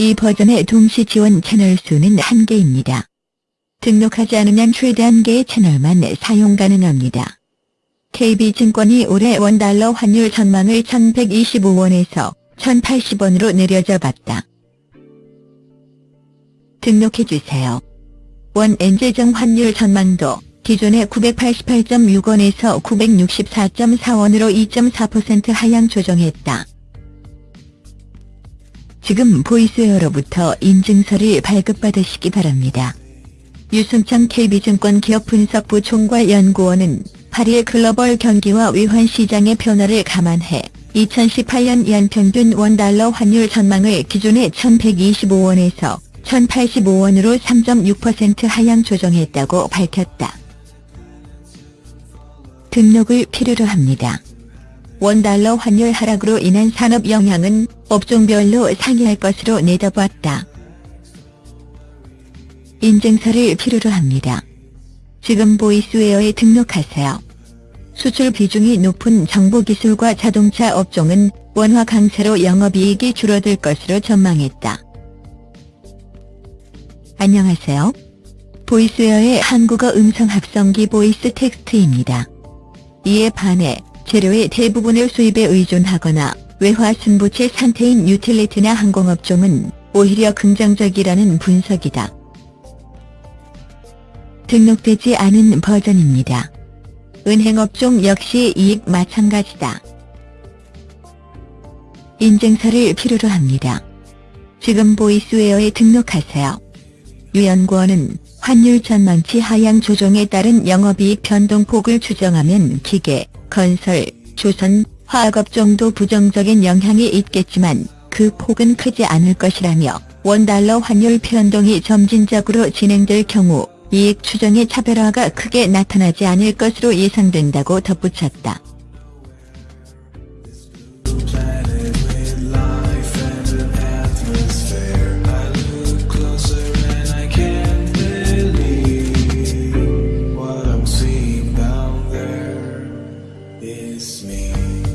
이 버전의 동시 지원 채널 수는 1개입니다. 등록하지 않으면 최대 1개의 채널만 사용 가능합니다. KB증권이 올해 원달러 환율 전망을 1125원에서 1080원으로 내려잡았다. 등록해주세요. 원 엔제정 환율 전망도 기존의 988.6원에서 964.4원으로 2.4% 하향 조정했다. 지금 보이스웨어로부터 인증서를 발급받으시기 바랍니다. 유승창 KB증권 기업분석부 총괄연구원은 8일 글로벌 경기와 외환 시장의 변화를 감안해 2018년 연평균 원달러 환율 전망을 기존의 1125원에서 1085원으로 3.6% 하향 조정했다고 밝혔다. 등록을 필요로 합니다. 원달러 환율 하락으로 인한 산업 영향은 업종별로 상이할 것으로 내다봤다. 인증서를 필요로 합니다. 지금 VoiceWare에 등록하세요. 수출 비중이 높은 정보기술과 자동차 업종은 원화 강세로 영업이익이 줄어들 것으로 전망했다. 안녕하세요. VoiceWare의 한국어 음성 합성기 VoiceText입니다. 이에 반해 재료의 대부분을 수입에 의존하거나 외화 순부채 상태인 유틸리티나 항공업종은 오히려 긍정적이라는 분석이다. 등록되지 않은 버전입니다. 은행업종 역시 이익 마찬가지다. 인증서를 필요로 합니다. 지금 보이스웨어에 등록하세요. 유연구원은 환율 전망치 하향 조정에 따른 영업이익 변동폭을 추정하면 기계, 건설, 조선, 화학업종도 부정적인 영향이 있겠지만 그 폭은 크지 않을 것이라며 원달러 환율 변동이 점진적으로 진행될 경우 이익 추정의 차별화가 크게 나타나지 않을 것으로 예상된다고 덧붙였다. It's me.